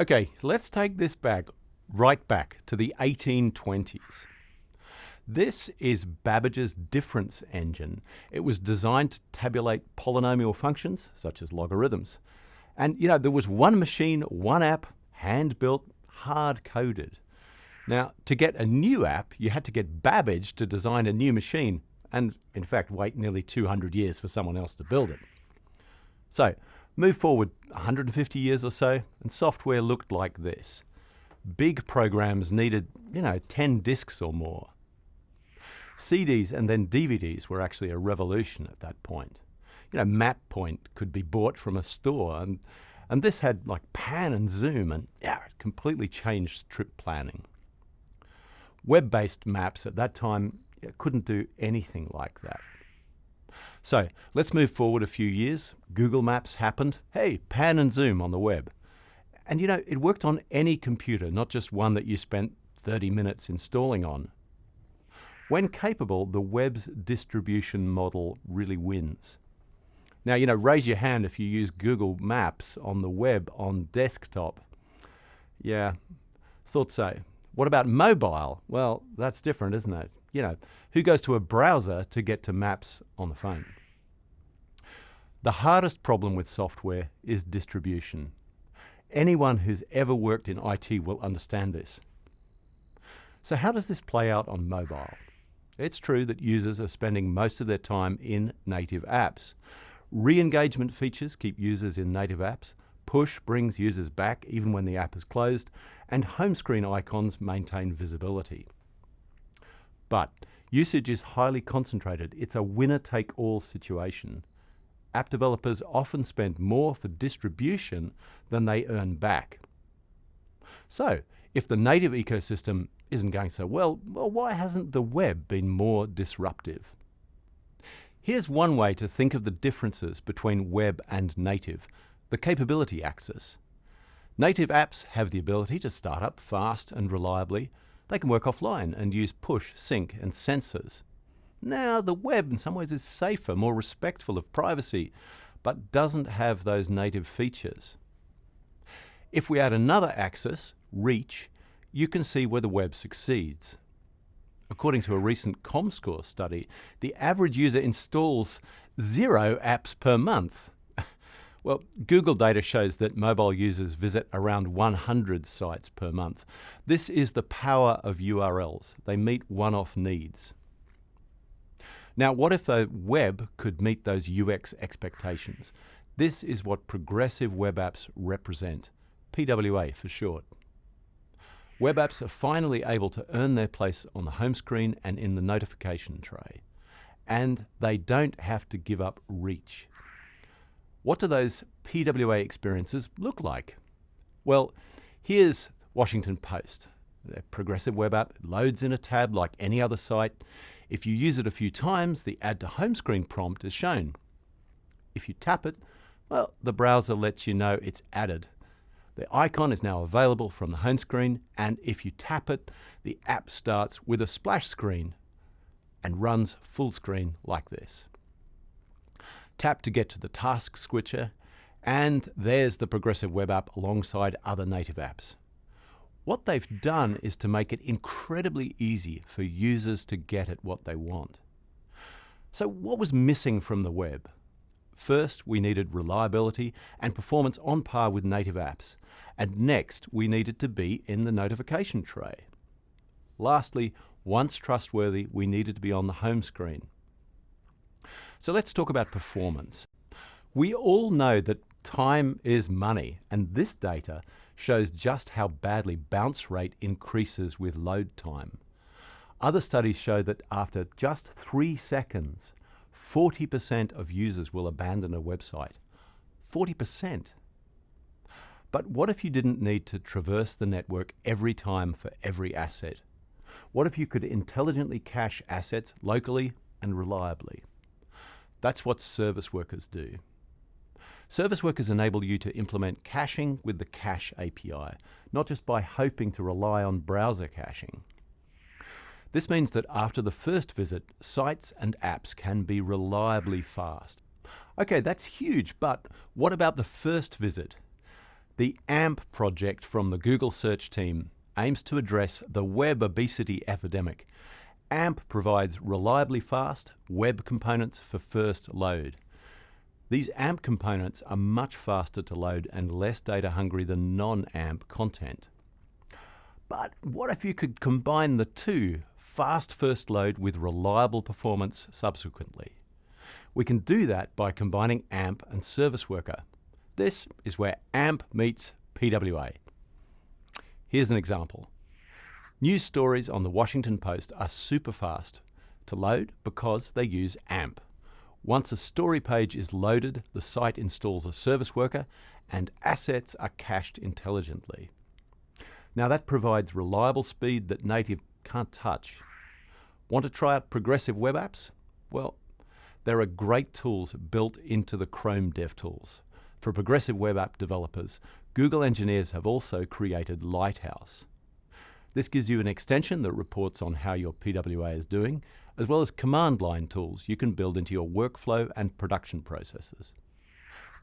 Okay, let's take this back, right back to the 1820s. This is Babbage's difference engine. It was designed to tabulate polynomial functions, such as logarithms. And, you know, there was one machine, one app, hand-built, hard-coded. Now, to get a new app, you had to get Babbage to design a new machine, and in fact, wait nearly 200 years for someone else to build it. So, move forward 150 years or so, and software looked like this. Big programs needed, you know, 10 disks or more. CDs and then DVDs were actually a revolution at that point. You know, MapPoint could be bought from a store, and, and this had like pan and zoom, and yeah, it completely changed trip planning. Web-based maps at that time couldn't do anything like that. So let's move forward a few years. Google Maps happened. Hey, pan and zoom on the web. And you know, it worked on any computer, not just one that you spent 30 minutes installing on. When capable, the web's distribution model really wins. Now, you know, raise your hand if you use Google Maps on the web on desktop. Yeah, thought so. What about mobile? Well, that's different, isn't it? You know, who goes to a browser to get to maps on the phone? The hardest problem with software is distribution. Anyone who's ever worked in IT will understand this. So how does this play out on mobile? It's true that users are spending most of their time in native apps. Re-engagement features keep users in native apps, push brings users back even when the app is closed, and home screen icons maintain visibility. But usage is highly concentrated. It's a winner-take-all situation. App developers often spend more for distribution than they earn back. So, if the native ecosystem isn't going so well, well, why hasn't the web been more disruptive? Here's one way to think of the differences between web and native, the capability axis. Native apps have the ability to start up fast and reliably. They can work offline and use push, sync and sensors. Now, the web in some ways is safer, more respectful of privacy, but doesn't have those native features. If we add another axis, reach, you can see where the web succeeds. According to a recent ComScore study, the average user installs zero apps per month. Well, Google data shows that mobile users visit around 100 sites per month. This is the power of URLs. They meet one-off needs. Now, what if the web could meet those UX expectations? This is what progressive web apps represent, PWA for short. Web apps are finally able to earn their place on the home screen and in the notification tray. And they don't have to give up reach. What do those PWA experiences look like? Well, here's Washington Post. The progressive web app loads in a tab like any other site. If you use it a few times, the Add to Home Screen prompt is shown. If you tap it, well, the browser lets you know it's added the icon is now available from the home screen and if you tap it, the app starts with a splash screen and runs full screen like this. Tap to get to the task switcher and there's the Progressive Web App alongside other native apps. What they've done is to make it incredibly easy for users to get at what they want. So what was missing from the web? First, we needed reliability and performance on par with native apps. And next, we needed to be in the notification tray. Lastly, once trustworthy, we needed to be on the home screen. So let's talk about performance. We all know that time is money, and this data shows just how badly bounce rate increases with load time. Other studies show that after just three seconds, 40% of users will abandon a website. 40%. But what if you didn't need to traverse the network every time for every asset? What if you could intelligently cache assets locally and reliably? That's what service workers do. Service workers enable you to implement caching with the Cache API, not just by hoping to rely on browser caching. This means that after the first visit, sites and apps can be reliably fast. Okay, that's huge, but what about the first visit? The AMP project from the Google search team aims to address the web obesity epidemic. AMP provides reliably fast web components for first load. These AMP components are much faster to load and less data hungry than non-AMP content. But what if you could combine the two, fast first load with reliable performance subsequently? We can do that by combining AMP and Service Worker. This is where AMP meets PWA. Here's an example. News stories on the Washington Post are super fast to load because they use AMP. Once a story page is loaded, the site installs a service worker and assets are cached intelligently. Now that provides reliable speed that native can't touch. Want to try out progressive web apps? Well, there are great tools built into the Chrome DevTools. For progressive web app developers, Google engineers have also created Lighthouse. This gives you an extension that reports on how your PWA is doing, as well as command line tools you can build into your workflow and production processes.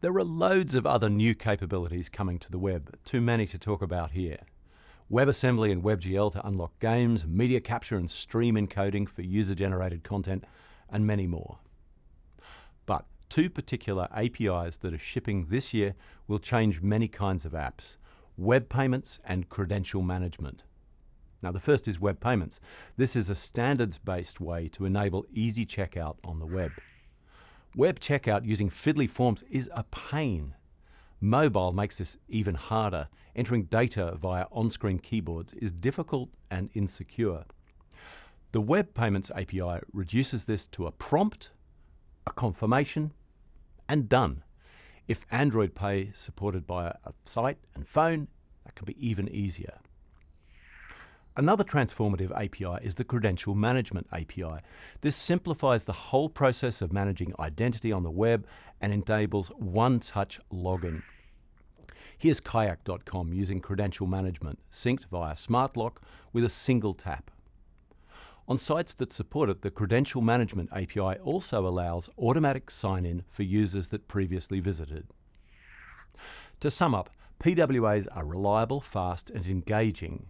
There are loads of other new capabilities coming to the web, too many to talk about here. WebAssembly and WebGL to unlock games, media capture and stream encoding for user-generated content, and many more. But two particular APIs that are shipping this year will change many kinds of apps, web payments and credential management. Now the first is web payments. This is a standards-based way to enable easy checkout on the web. Web checkout using fiddly forms is a pain. Mobile makes this even harder. Entering data via on-screen keyboards is difficult and insecure. The Web Payments API reduces this to a prompt, a confirmation, and done. If Android Pay is supported by a site and phone, that can be even easier. Another transformative API is the Credential Management API. This simplifies the whole process of managing identity on the web and enables one-touch login. Here's kayak.com using credential management, synced via SmartLock with a single tap. On sites that support it, the Credential Management API also allows automatic sign-in for users that previously visited. To sum up, PWAs are reliable, fast and engaging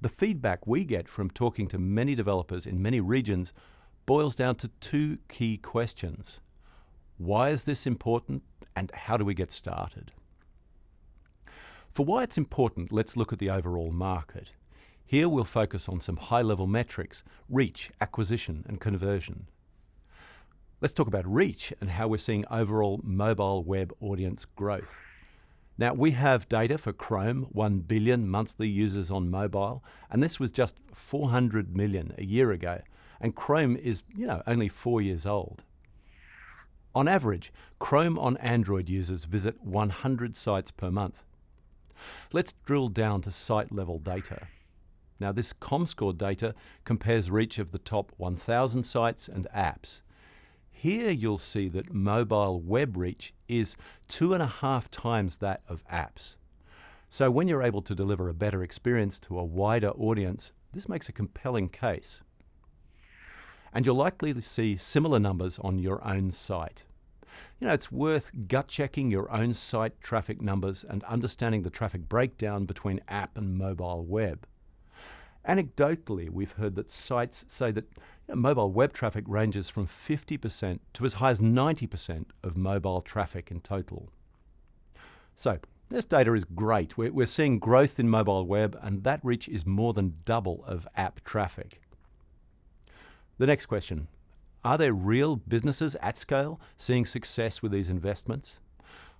the feedback we get from talking to many developers in many regions boils down to two key questions. Why is this important and how do we get started? For why it's important, let's look at the overall market. Here we'll focus on some high-level metrics, reach, acquisition and conversion. Let's talk about reach and how we're seeing overall mobile web audience growth. Now, we have data for Chrome, 1 billion monthly users on mobile, and this was just 400 million a year ago. And Chrome is, you know, only four years old. On average, Chrome on Android users visit 100 sites per month. Let's drill down to site level data. Now, this ComScore data compares reach of the top 1,000 sites and apps. Here you'll see that mobile web reach is two and a half times that of apps. So when you're able to deliver a better experience to a wider audience, this makes a compelling case. And you'll likely see similar numbers on your own site. You know, it's worth gut checking your own site traffic numbers and understanding the traffic breakdown between app and mobile web. Anecdotally, we've heard that sites say that you know, mobile web traffic ranges from 50% to as high as 90% of mobile traffic in total. So, this data is great. We're, we're seeing growth in mobile web, and that reach is more than double of app traffic. The next question Are there real businesses at scale seeing success with these investments?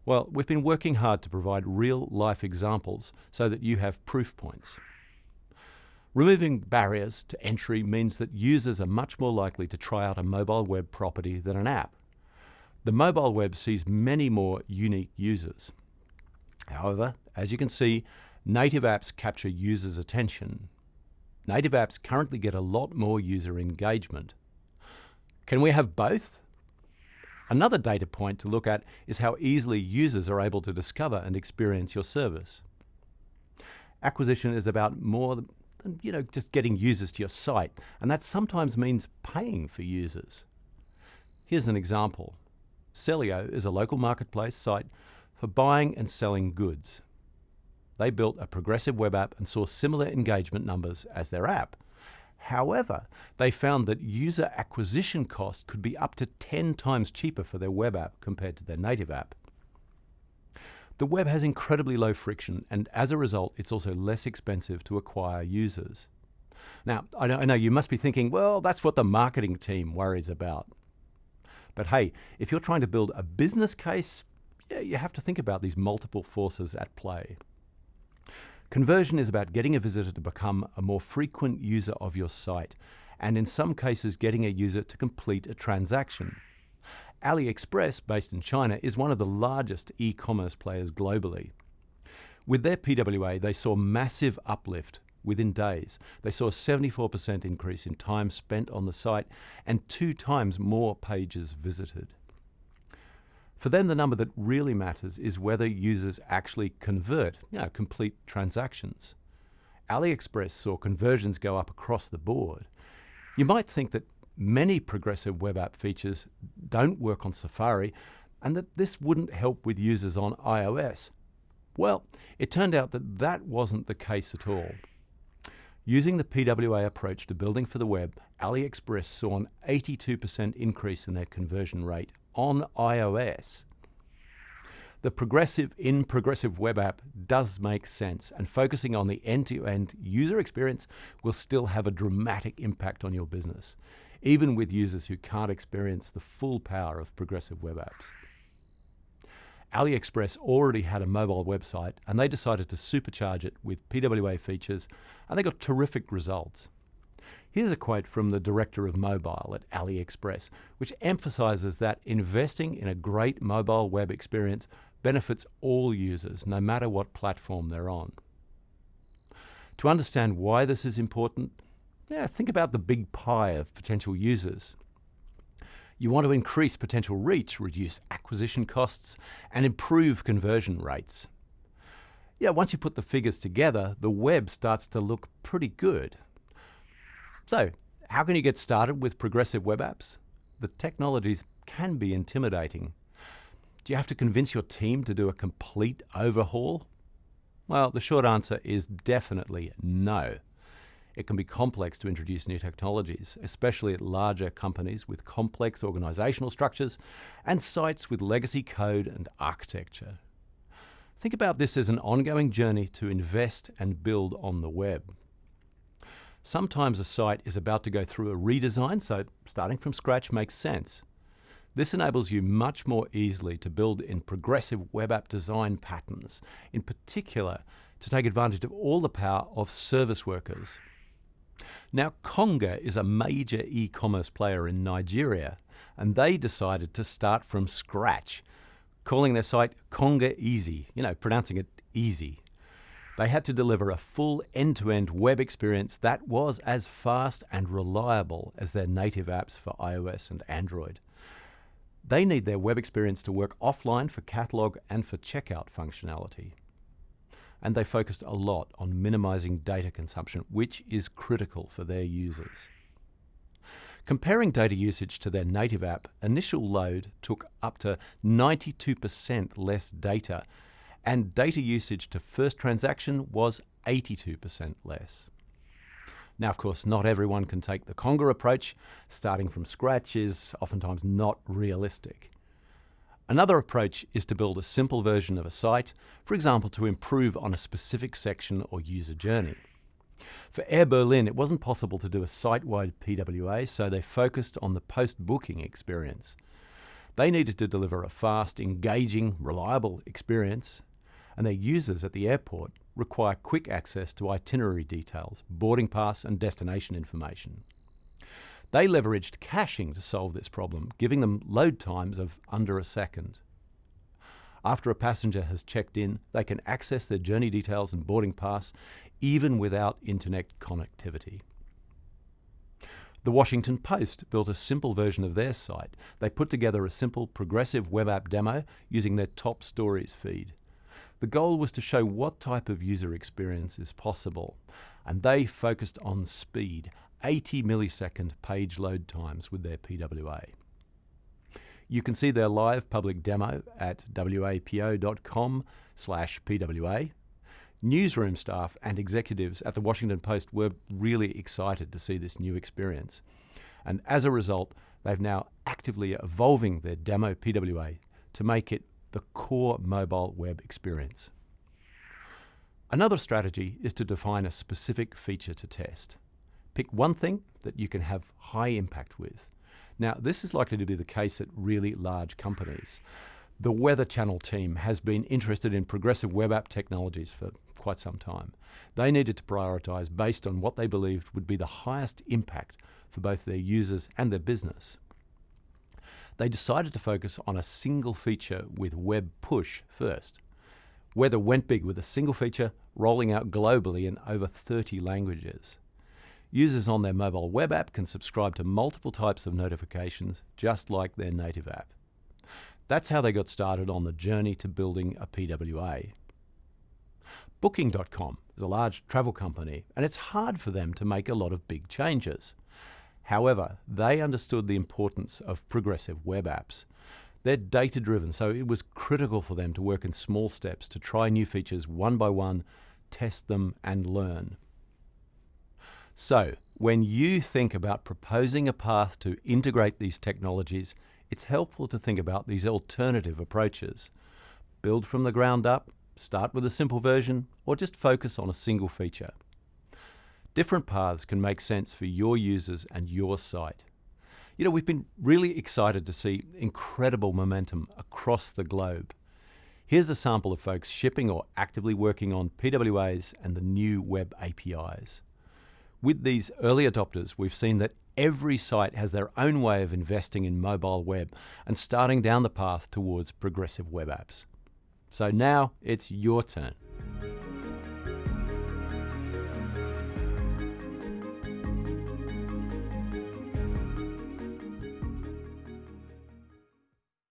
Well, we've been working hard to provide real life examples so that you have proof points. Removing barriers to entry means that users are much more likely to try out a mobile web property than an app. The mobile web sees many more unique users. However, as you can see, native apps capture users' attention. Native apps currently get a lot more user engagement. Can we have both? Another data point to look at is how easily users are able to discover and experience your service. Acquisition is about more and you know, just getting users to your site. And that sometimes means paying for users. Here's an example. Selio is a local marketplace site for buying and selling goods. they built a progressive web app and saw similar engagement numbers as their app. However, they found that user acquisition cost could be up to 10 times cheaper for their web app compared to their native app. The web has incredibly low friction, and as a result, it's also less expensive to acquire users. Now, I know, you must be thinking, well, that's what the marketing team worries about. But hey, if you're trying to build a business case, yeah, you have to think about these multiple forces at play. Conversion is about getting a visitor to become a more frequent user of your site, and in some cases, getting a user to complete a transaction. AliExpress, based in China, is one of the largest e commerce players globally. With their PWA, they saw massive uplift within days. They saw a 74% increase in time spent on the site and two times more pages visited. For them, the number that really matters is whether users actually convert, you know, complete transactions. AliExpress saw conversions go up across the board. You might think that many progressive web app features don't work on Safari and that this wouldn't help with users on iOS. Well, it turned out that that wasn't the case at all. Using the PWA approach to building for the web, AliExpress saw an 82% increase in their conversion rate on iOS. The progressive in progressive web app does make sense, and focusing on the end to end user experience will still have a dramatic impact on your business, even with users who can't experience the full power of progressive web apps. AliExpress already had a mobile website and they decided to supercharge it with PWA features and they got terrific results. Here's a quote from the director of mobile at AliExpress, which emphasizes that investing in a great mobile web experience benefits all users, no matter what platform they're on. To understand why this is important, yeah, think about the big pie of potential users. You want to increase potential reach, reduce acquisition costs, and improve conversion rates. Yeah, once you put the figures together, the web starts to look pretty good. So, how can you get started with progressive web apps? The technologies can be intimidating. Do you have to convince your team to do a complete overhaul? Well, the short answer is definitely no. It can be complex to introduce new technologies, especially at larger companies with complex organizational structures and sites with legacy code and architecture. Think about this as an ongoing journey to invest and build on the web. Sometimes a site is about to go through a redesign, so starting from scratch makes sense. This enables you much more easily to build in progressive web app design patterns, in particular to take advantage of all the power of service workers. Now, Konga is a major e commerce player in Nigeria, and they decided to start from scratch, calling their site Konga Easy, you know, pronouncing it easy. They had to deliver a full end to end web experience that was as fast and reliable as their native apps for iOS and Android. They need their web experience to work offline for catalog and for checkout functionality. And they focused a lot on minimizing data consumption, which is critical for their users. Comparing data usage to their native app, initial load took up to 92% less data and data usage to first transaction was 82% less. Now, of course, not everyone can take the Konga approach. Starting from scratch is oftentimes not realistic. Another approach is to build a simple version of a site, for example, to improve on a specific section or user journey. For Air Berlin, it wasn't possible to do a site wide PWA, so they focused on the post booking experience. They needed to deliver a fast, engaging, reliable experience and their users at the airport require quick access to itinerary details, boarding pass, and destination information. They leveraged caching to solve this problem, giving them load times of under a second. After a passenger has checked in, they can access their journey details and boarding pass even without internet connectivity. The Washington Post built a simple version of their site. They put together a simple progressive web app demo using their top stories feed. The goal was to show what type of user experience is possible, and they focused on speed, 80 millisecond page load times with their PWA. You can see their live public demo at wapo.com slash PWA. Newsroom staff and executives at the Washington Post were really excited to see this new experience. And as a result, they've now actively evolving their demo PWA to make it the core mobile web experience. Another strategy is to define a specific feature to test. Pick one thing that you can have high impact with. Now, this is likely to be the case at really large companies. The Weather Channel team has been interested in progressive web app technologies for quite some time. They needed to prioritise based on what they believed would be the highest impact for both their users and their business. They decided to focus on a single feature with Web Push first. Weather went big with a single feature rolling out globally in over 30 languages. Users on their mobile web app can subscribe to multiple types of notifications, just like their native app. That's how they got started on the journey to building a PWA. Booking.com is a large travel company, and it's hard for them to make a lot of big changes. However, they understood the importance of progressive web apps. They're data driven, so it was critical for them to work in small steps to try new features one by one, test them, and learn. So, when you think about proposing a path to integrate these technologies, it's helpful to think about these alternative approaches. Build from the ground up, start with a simple version, or just focus on a single feature. Different paths can make sense for your users and your site. You know, we've been really excited to see incredible momentum across the globe. Here's a sample of folks shipping or actively working on PWAs and the new web APIs. With these early adopters, we've seen that every site has their own way of investing in mobile web and starting down the path towards progressive web apps. So now it's your turn.